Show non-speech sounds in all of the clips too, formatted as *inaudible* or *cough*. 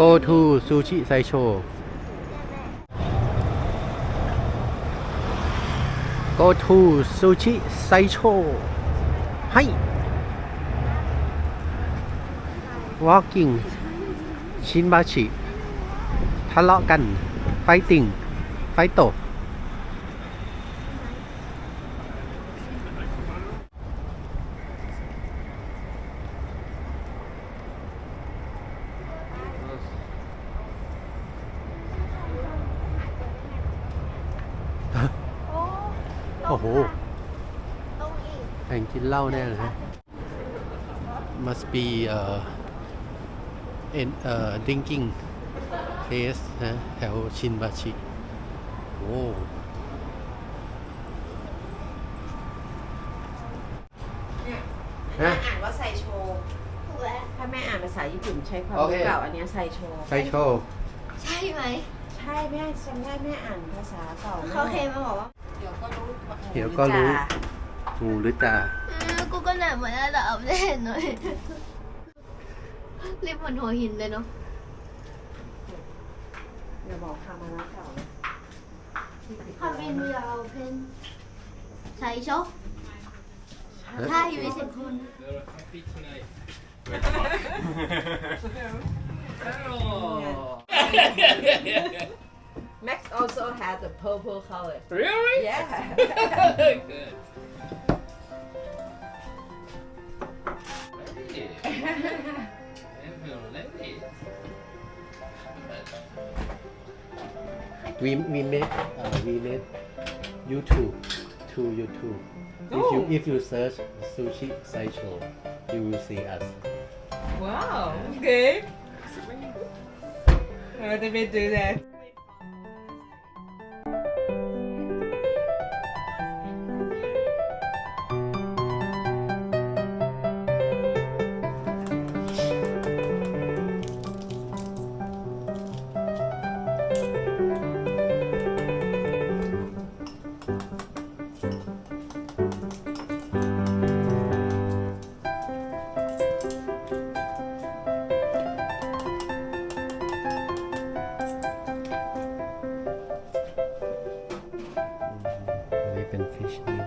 go to sushi ไซโช go to sushi ไซโชให้ walking ชินบาชิทะเลาะกัน ไฟติ่ง ไฟตก โอ้โหต้องอีกแข่งกินเหล้าแน่เลยฮะ must be uh in uh drinking place นะแถวชินบาชิ โอ้เนี่ยฮะอ่านว่าไซโชถูกแล้วถ้าแม่อ่านภาษาญี่ปุ่นใช้ความโอเครู้เก่าอันเนี้ยไซโชไซโชใช่ไหม ใช่แม่จำได้แม่อ่านภาษาเก่าแม่เขาเคยมาบอกว่า เดี๋ยวก็รู้ เดี๋ยวก็รู้ จ้า งูหรือจ่า เออกูก็เหนื่อยเหมือนกันแต่เอาไม่เห็นหน่อย*laughs* รีบเหมือนหัวหินเลยเนาะ อย่าบอกคำมาแล้วเก่านะ คาบินวิลาเพนใช่ชอบใช่ไม่ใช่คุณ They're happy tonight. Max also had a purple color. Really? Yeah. *laughs* We we made uh, we made YouTube to YouTube. Oh. If you if you search sushi Saisho, you will see us. Wow. Okay. How did we do that? นี้เ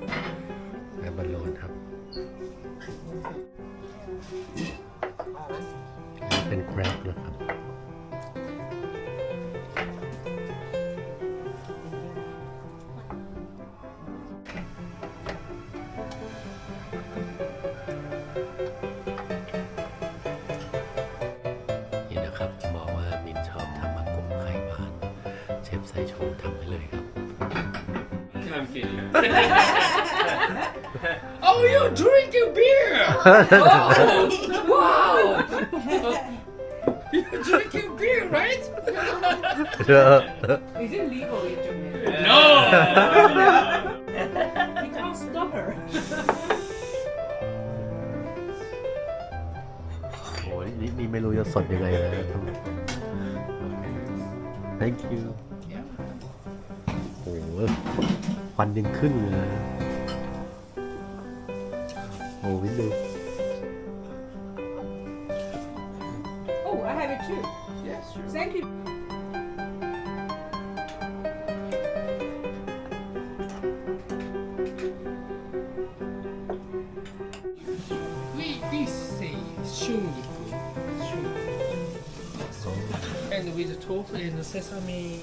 เชฟไซโชว์ทำไปเลยครับ I'm kidding. oh, you're drinking beer! oh, wow! you're drinking beer, right? is it legal in Japan No! you can't stop her โอ้ยนี่นี่ไม่รู้จะสดยังไงเลยนะ thank you โอ้โห ควันยังขึ้นเลยนะโอ้วินดู oh I have it too yes, sure. thank you We, we say shungiku. And with tofu and sesame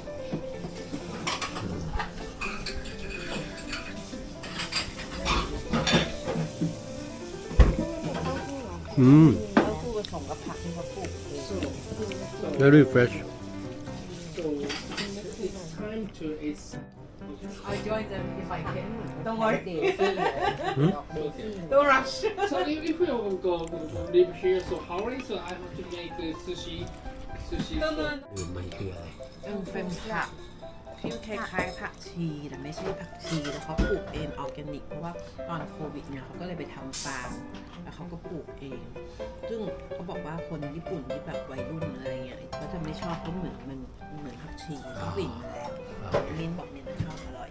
อืม เต้าหู้ผสมกับผักที่เขาปลูกเอง very fresh So it's time to it's I join them if I can don't worry เดซี่ Don't rush. so if, if we will go live here, so how is so I have to make the sushi sushi. No, so- no, คือมันคืออะไร เป็นเป็นผัก ที่คล้ายๆผักชีแต่ไม่ใช่ผักชีแล้วเขาปลูกเองออร์แกนิก เพราะว่าตอนโควิดเนี่ยเขาก็เลยไปทำฟาร์มแล้วเขาก็ปลูกเอง ซึ่งเขาบอกว่าคนญี่ปุ่นที่แบบวัยรุ่นอะไรเงี้ยเขาจะไม่ชอบเพราะเหมือนมันเหมือนผักชีกลิ่นมันแรงมินบอกมินจะชอบอร่อย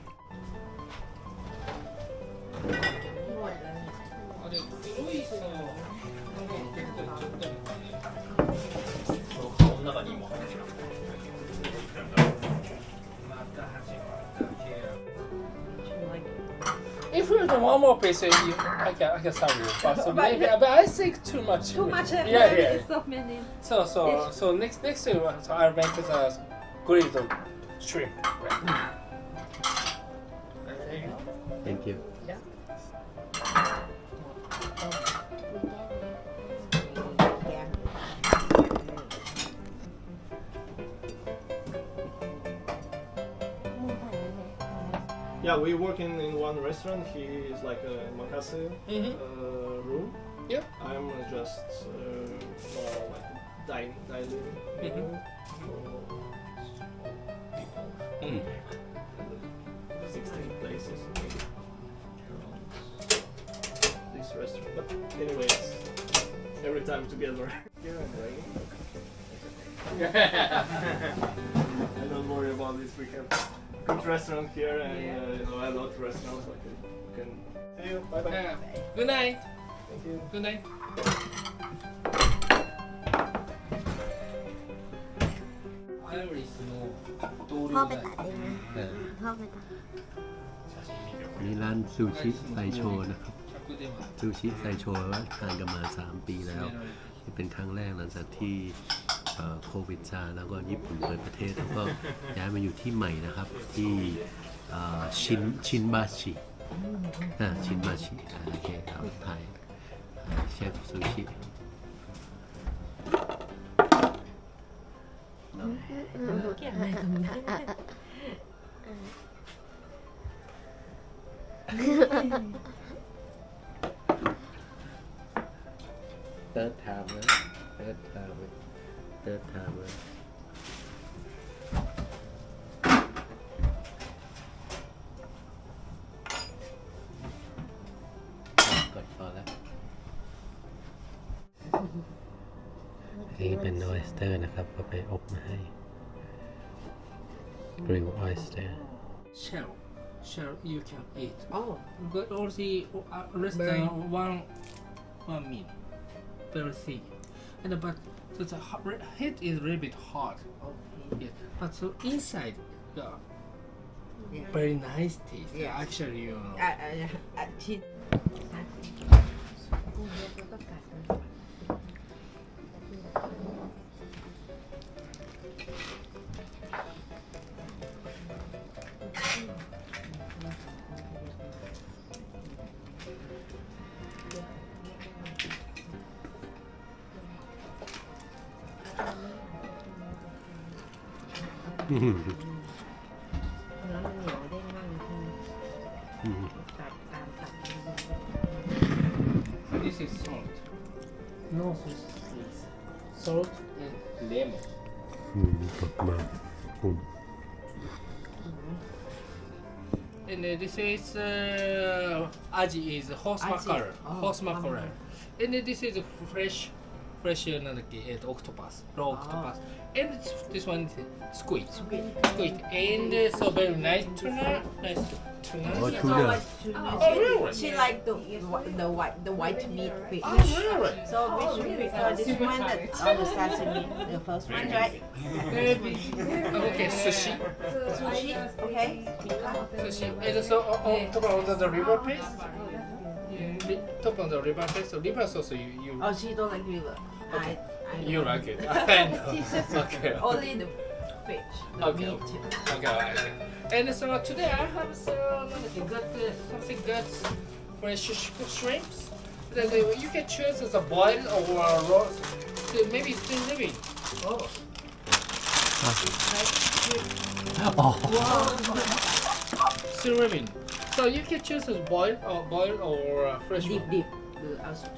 we do one more piece, you, I can I can serve you. But so *laughs* maybe, but I think too much. Too much. Yeah, yeah. So many. So so so next next time, uh, so I'll make the grilled shrimp. thank you แ Yeah, we work in, in one restaurant. He is like a makase Mhm. uh, room. Yeah. I'm just uh, more like dine, dining Mhm. for people. Mm. 16 places maybe around this restaurant. But anyways, every time together. Here and raining. I don't worry about this. We have good restaurant here and uh, you know, a lot of restaurants like it. You can see you. Bye bye. Yeah. Good night. Thank you. Good night. พ่อไปตัดเองนะเออพ่อไปตัดนี่ร้านซูชิไซโชนะครับ ซูชิไซโชว่าทานกันมา 3 ปีแล้ว นี่เป็นครั้งแรกหลังจากที่ โควิดซาแล้วก็ญี่ปุ่นเปิดประเทศแล้วก็ย้ายมาอยู่ที่ใหม่นะครับ ที่ชินชินบาชิอ่าชินบาชิอ่าโอเคครับถ่ายถ่ายเชฟซูชิเตอะไรกับมันเติร์ดไทม์นะเติร์ดไทม์ เติร์ดไทม์นะกดพอแล้วนี่เป็นออยสเตอร์นะครับก็ไปอบมาให้กริลออยสเตอร์ shell. Shell you can eat. โอ้ But also uh, restaurant one one meal. Very thick. And but so the heat is a little bit hot. Okay. But so inside, yeah. Very nice taste. Yeah. Actually, you know. Uh, uh, uh, อ่ะชิ้น อืม แล้วมันเหนียวได้ง่ายจริง อืม ตัดตามตัด This is salt. No sauce, please. Salt and lemon. อืมกดมาคุณ And uh, this is uh, aji is horse Aji. mackerel. Oh, horse mackerel. wow. And uh, this is fresh fresh なんだっけ、えーと、とオクトパス、ローオクトパス。And this one is Squid. Squid. And uh, so very nice tuna. Nice tuna. Oh, tuna. Oh, really? She liked the, the white the white meat fish. Oh, really? So oh, which fish? So This one that on the sashimi, the first one, right? okay, sushi. Sushi. Okay. Sushi. And so on top of the river paste. Oh, top of the river paste so river sauce you you oh she don't like river I I you like it *laughs* I know *laughs* okay only the fish the Okay. meat Okay, okay. And so today I have some good, uh, something good fresh sh- shrimps. That uh, you can choose as a boiled or a raw, so maybe still living. Oh. อ๋อ Still living. So you can choose as boiled, or boiled, or uh, fresh deep, one. deep. The soup.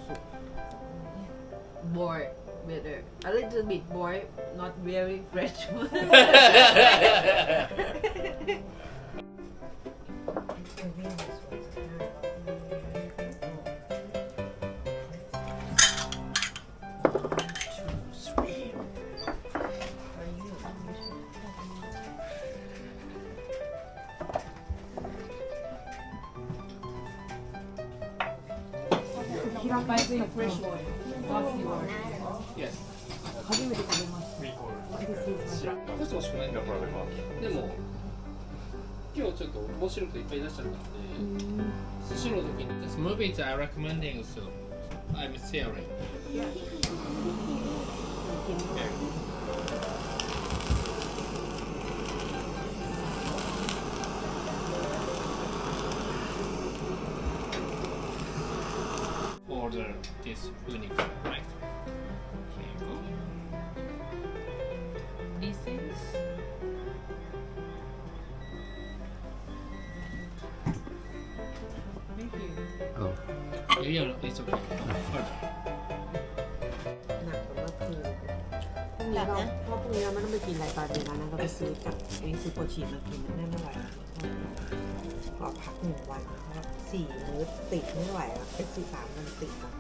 Boil better. A little bit boiled, not very fresh *laughs* one. *laughs* *laughs* Yes. こそ欲しくないんだからでも今日ちょっと面白くていっぱい出しちゃったんで寿司の時に This movies are recommending so I'm sharing order this unique right here you go this is thank you เอา yeah yeah it's okay order หนักกว่าเมื่อคืนพรุ่งนี้เราเพราะพรุ่งนี้เราไม่ต้องไปกินอะไรตอนเย็นแล้วนะเราไปซื้อกับไอ้ซื้อโปรชีมากินได้ไม่ไหวขอพักหนึ่งวันเพราะสี่มื้อติดไม่ไหวแล้วเป็นสี่สามวันติดอะ